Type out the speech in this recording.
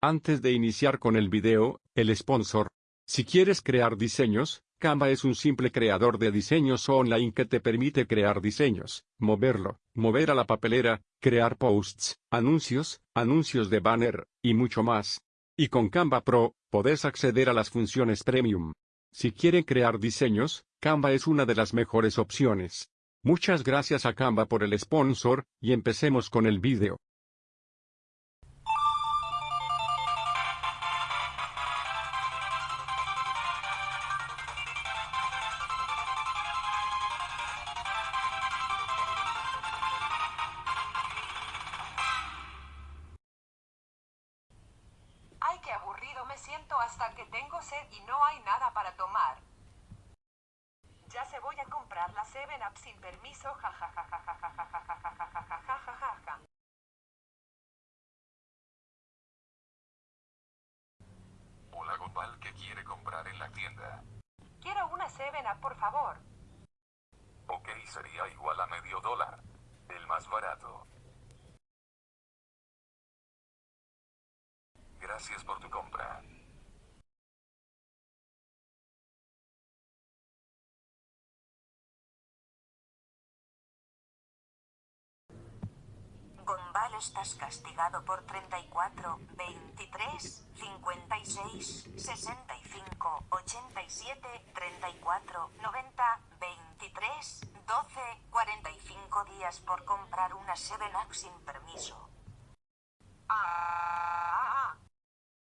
Antes de iniciar con el video, el sponsor. Si quieres crear diseños, Canva es un simple creador de diseños online que te permite crear diseños, moverlo, mover a la papelera, crear posts, anuncios, anuncios de banner, y mucho más. Y con Canva Pro, podés acceder a las funciones premium. Si quieren crear diseños, Canva es una de las mejores opciones. Muchas gracias a Canva por el sponsor, y empecemos con el video. Siento hasta que tengo sed y no hay nada para tomar. Ya se voy a comprar la 7-Up sin permiso, ja ja ja ja ja ja ja ja ja ja ja ja ja ja ja. Hola Gopal, ¿qué quiere comprar en la tienda? Quiero una 7-Up, por favor. Ok, sería igual a medio dólar. El más barato. Gracias por tu compra. Gombal estás castigado por 34, 23, 56, 65, 87, 34, 90, 23, 12, 45 días por comprar una 7-Up sin permiso.